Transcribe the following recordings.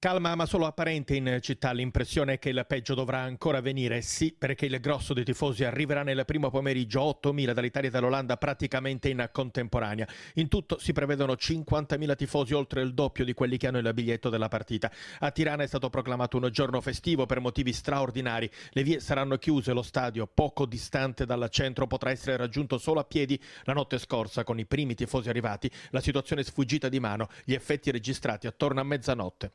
Calma ma solo apparente in città, l'impressione è che il peggio dovrà ancora venire, sì, perché il grosso dei tifosi arriverà nel primo pomeriggio 8.000 dall'Italia e dall'Olanda praticamente in contemporanea. In tutto si prevedono 50.000 tifosi, oltre il doppio di quelli che hanno il biglietto della partita. A Tirana è stato proclamato un giorno festivo per motivi straordinari. Le vie saranno chiuse, lo stadio, poco distante dal centro, potrà essere raggiunto solo a piedi. La notte scorsa, con i primi tifosi arrivati, la situazione è sfuggita di mano, gli effetti registrati attorno a mezzanotte.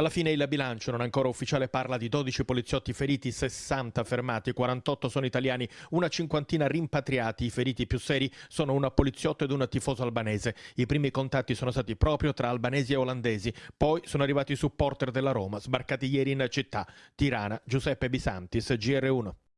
Alla fine il bilancio non ancora ufficiale parla di 12 poliziotti feriti, 60 fermati, 48 sono italiani, una cinquantina rimpatriati. I feriti più seri sono un poliziotto ed un tifoso albanese. I primi contatti sono stati proprio tra albanesi e olandesi. Poi sono arrivati i supporter della Roma, sbarcati ieri in città. Tirana, Giuseppe Bisantis, GR1.